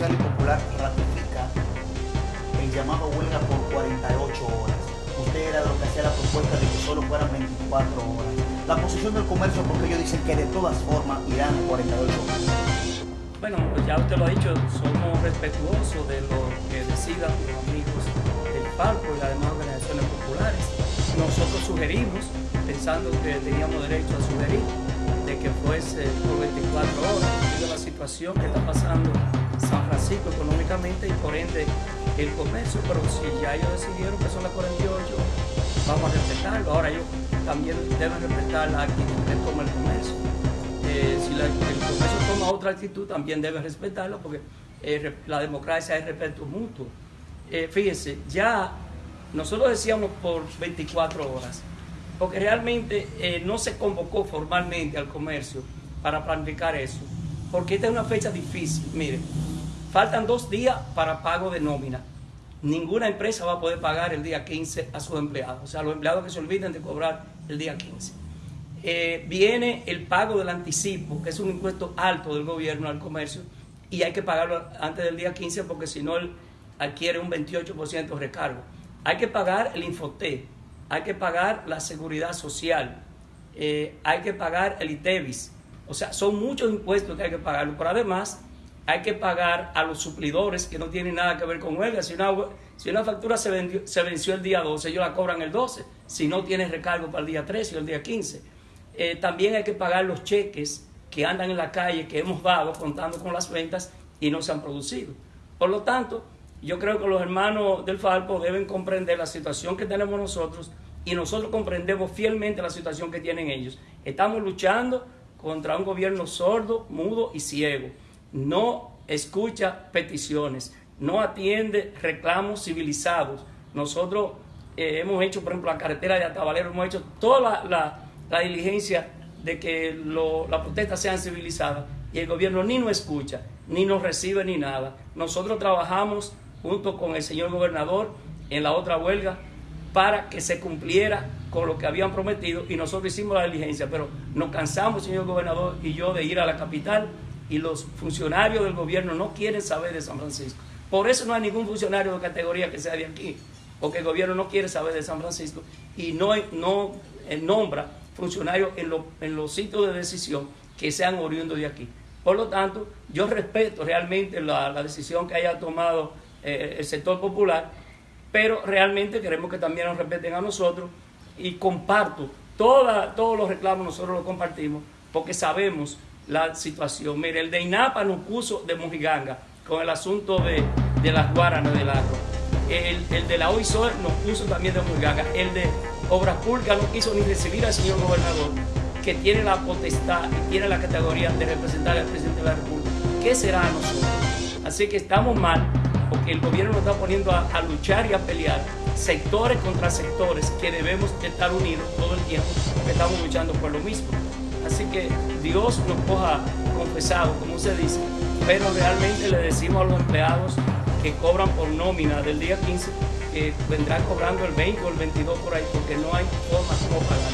Y Popular ratifica el llamado huelga por 48 horas. Usted era lo que hacía la propuesta de que solo fueran 24 horas. La posición del comercio, porque ellos dicen que de todas formas irán 48 horas. Bueno, pues ya usted lo ha dicho, somos respetuosos de lo que decidan los amigos del Palco y las demás organizaciones populares. Nosotros sugerimos, pensando que teníamos derecho a sugerir, de que fuese por 24 horas, la situación que está pasando San Francisco económicamente y por ende el comercio, pero si ya ellos decidieron que son las 48, vamos a respetarlo. Ahora ellos también deben respetar la actitud que toma el comercio. Eh, si el comercio toma otra actitud, también debe respetarlo porque eh, la democracia es respeto mutuo. Eh, fíjense, ya nosotros decíamos por 24 horas, porque realmente no se convocó formalmente al comercio para planificar eso, porque esta es una fecha difícil. Miren, faltan dos días para pago de nómina. Ninguna empresa va a poder pagar el día 15 a sus empleados, o sea, los empleados que se olviden de cobrar el día 15. Eh, viene el pago del anticipo, que es un impuesto alto del gobierno al comercio, y hay que pagarlo antes del día 15 porque si no adquiere un 28% de recargo. Hay que pagar el Infoté, hay que pagar la seguridad social, eh, hay que pagar el ITEVIS. O sea, son muchos impuestos que hay que pagar. Pero además, hay que pagar a los suplidores que no tienen nada que ver con huelga. Si una, si una factura se, venció el día 12, ellos la cobran el 12. Si no tiene recargo para el día 13 o el día 15. Eh, también hay que pagar los cheques que andan en la calle, que hemos dado contando con las ventas y no se han producido. Por lo tanto, yo creo que los hermanos del Falpo deben comprender la situación que tenemos nosotros y nosotros comprendemos fielmente la situación que tienen ellos. Estamos luchando contra un gobierno sordo, mudo y ciego. No escucha peticiones, no atiende reclamos civilizados. Nosotros eh, hemos hecho, por ejemplo, la carretera de Atabalero, hemos hecho toda la, diligencia de que lo, las protestas sean civilizadas y el gobierno ni nos escucha, ni nos recibe ni nada. Nosotros trabajamos junto con el señor gobernador en la otra huelga para que se cumpliera con lo que habían prometido y nosotros hicimos la diligencia, pero nos cansamos, señor gobernador y yo, de ir a la capital y los funcionarios del gobierno no quieren saber de San Francisco. Por eso no hay ningún funcionario de categoría que sea de aquí, porque el gobierno no quiere saber de San Francisco y no, no eh, nombra funcionarios en, lo, en los sitios de decisión que sean oriundos de aquí. Por lo tanto, yo respeto realmente la, la decisión que haya tomado eh, el sector popular, pero realmente queremos que también nos respeten a nosotros y comparto toda, todos los reclamos, nosotros los compartimos porque sabemos la situación. Mire, el de INAPA nos puso de mojiganga con el asunto de, de las guaranas del agro. El, el, de la OISOR nos puso también de mojiganga. El de Obras Públicas no quiso ni recibir al señor gobernador, que tiene la potestad y tiene la categoría de representar al presidente de la República. ¿Qué será a nosotros? Así que estamos mal porque el gobierno nos está poniendo a, a, luchar y a pelear sectores contra sectores que debemos estar unidos todo el tiempo porque estamos luchando por lo mismo. Así que Dios nos coja confesado, como se dice, pero realmente le decimos a los empleados que cobran por nómina del día 15 que vendrán cobrando el 20 o el 22 por ahí porque no hay forma como pagar.